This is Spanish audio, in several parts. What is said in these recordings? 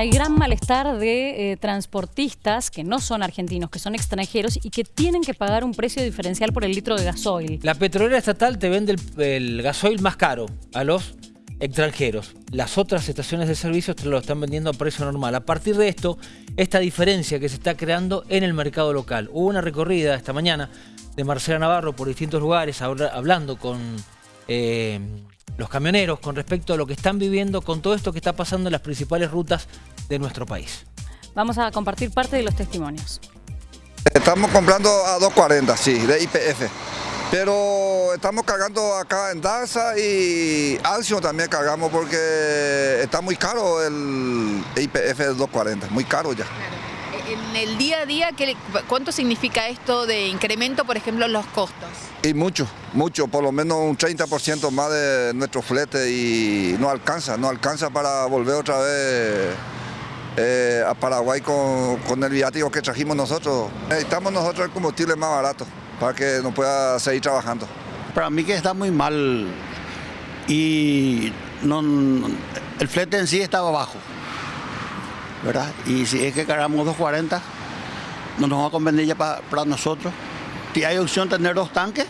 hay gran malestar de eh, transportistas que no son argentinos, que son extranjeros y que tienen que pagar un precio diferencial por el litro de gasoil. La petrolera estatal te vende el, gasoil más caro a los extranjeros. Las otras estaciones de servicio te lo están vendiendo a precio normal. A partir de esto, esta diferencia que se está creando en el mercado local. Hubo una recorrida esta mañana de Marcela Navarro por distintos lugares hablando con eh, los camioneros con respecto a lo que están viviendo con todo esto que está pasando en las principales rutas de nuestro país. Vamos a compartir parte de los testimonios. Estamos comprando a 2.40, sí, de IPF. Pero estamos cargando acá en Daza y Alcio también cargamos porque está muy caro el IPF de 240, muy caro ya. En el día a día, ¿cuánto significa esto de incremento, por ejemplo, en los costos? Y mucho, mucho, por lo menos un 30% más de nuestro flete y no alcanza, no alcanza para volver otra vez eh, a Paraguay con, con el viático que trajimos nosotros. Necesitamos nosotros el combustible más barato para que no pueda seguir trabajando. Para mí que está muy mal y no, el flete en sí estaba bajo, ¿verdad? Y si es que cargamos 2.40, no nos va a convenir ya para, nosotros. Si hay opción tener dos tanques,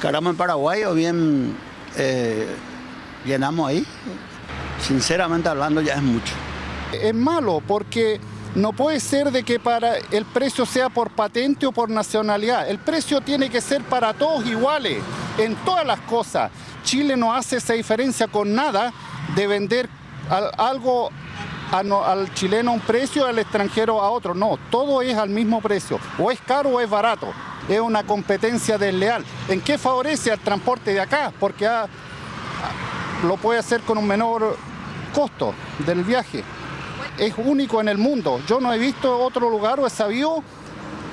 cargamos en Paraguay o bien eh, llenamos ahí. Sinceramente hablando ya es mucho. Es malo porque no puede ser de que para el precio sea por patente o por nacionalidad. El precio tiene que ser para todos iguales, en todas las cosas. Chile no hace esa diferencia con nada de vender algo al chileno un precio, al extranjero a otro. No, todo es al mismo precio. O es caro o es barato. Es una competencia desleal. ¿En qué favorece al transporte de acá? Porque lo puede hacer con un menor costo del viaje es único en el mundo. Yo no he visto otro lugar o he sabido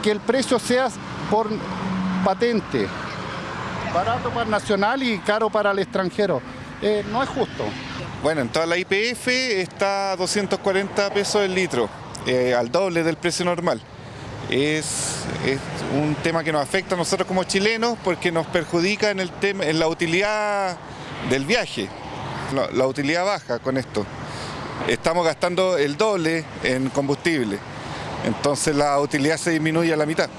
que el precio sea por patente. Barato para el nacional y caro para el extranjero. Eh, no es justo. Bueno, en toda la IPF está 240 pesos el litro, eh, al doble del precio normal. Es, un tema que nos afecta a nosotros como chilenos porque nos perjudica en, el tema, en la utilidad del viaje. la utilidad baja con esto estamos gastando el doble en combustible. Entonces la utilidad se disminuye a la mitad.